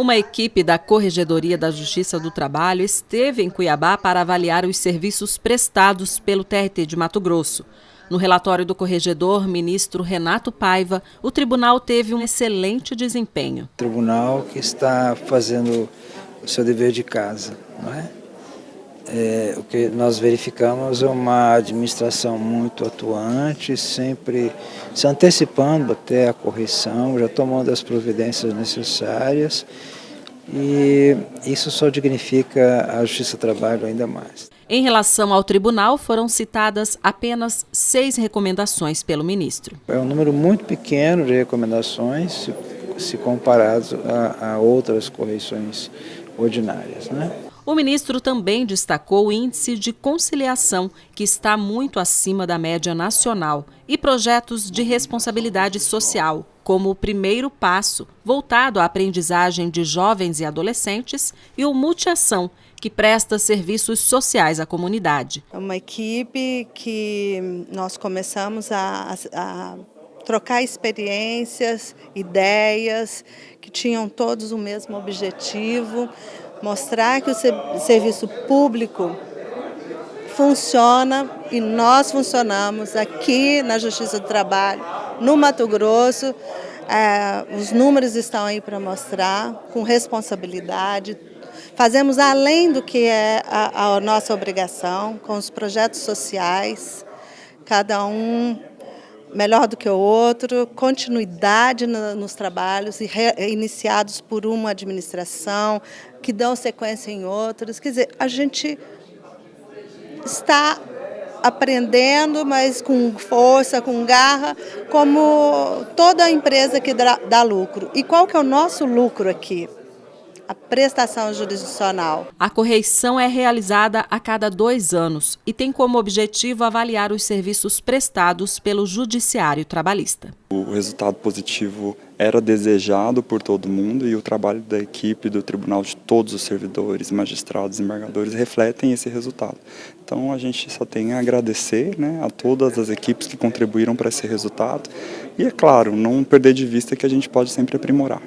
Uma equipe da Corregedoria da Justiça do Trabalho esteve em Cuiabá para avaliar os serviços prestados pelo TRT de Mato Grosso. No relatório do corregedor, ministro Renato Paiva, o tribunal teve um excelente desempenho. Tribunal que está fazendo o seu dever de casa, não é? É, o que nós verificamos é uma administração muito atuante, sempre se antecipando até a correção, já tomando as providências necessárias e isso só dignifica a Justiça do Trabalho ainda mais. Em relação ao tribunal, foram citadas apenas seis recomendações pelo ministro. É um número muito pequeno de recomendações, se, comparado a, a outras correções ordinárias. Né? O ministro também destacou o índice de conciliação, que está muito acima da média nacional, e projetos de responsabilidade social, como o primeiro passo, voltado à aprendizagem de jovens e adolescentes, e o Multiação, que presta serviços sociais à comunidade. É uma equipe que nós começamos a, a trocar experiências, ideias, que tinham todos o mesmo objetivo, mostrar que o serviço público funciona e nós funcionamos aqui na Justiça do Trabalho, no Mato Grosso. É, os números estão aí para mostrar, com responsabilidade. Fazemos além do que é a, a nossa obrigação, com os projetos sociais, cada um melhor do que o outro, continuidade no, nos trabalhos iniciados por uma administração, que dão sequência em outros. Quer dizer, a gente está aprendendo, mas com força, com garra, como toda empresa que dá lucro. E qual que é o nosso lucro aqui? A prestação jurisdicional. A correição é realizada a cada dois anos e tem como objetivo avaliar os serviços prestados pelo Judiciário Trabalhista. O resultado positivo era desejado por todo mundo e o trabalho da equipe do tribunal de todos os servidores, magistrados e embargadores refletem esse resultado. Então a gente só tem a agradecer né, a todas as equipes que contribuíram para esse resultado e, é claro, não perder de vista que a gente pode sempre aprimorar.